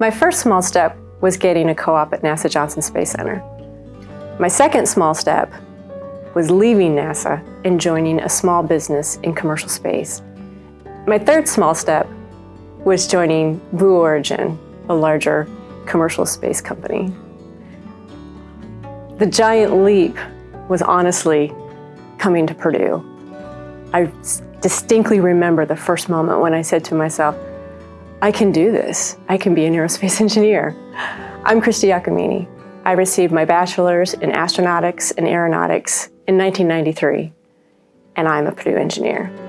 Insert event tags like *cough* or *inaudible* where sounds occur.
My first small step was getting a co-op at NASA Johnson Space Center. My second small step was leaving NASA and joining a small business in commercial space. My third small step was joining Blue Origin, a larger commercial space company. The giant leap was honestly coming to Purdue. I distinctly remember the first moment when I said to myself, I can do this. I can be an aerospace *laughs* engineer. I'm Christy Giacomini. I received my bachelor's in astronautics and aeronautics in 1993, and I'm a Purdue engineer.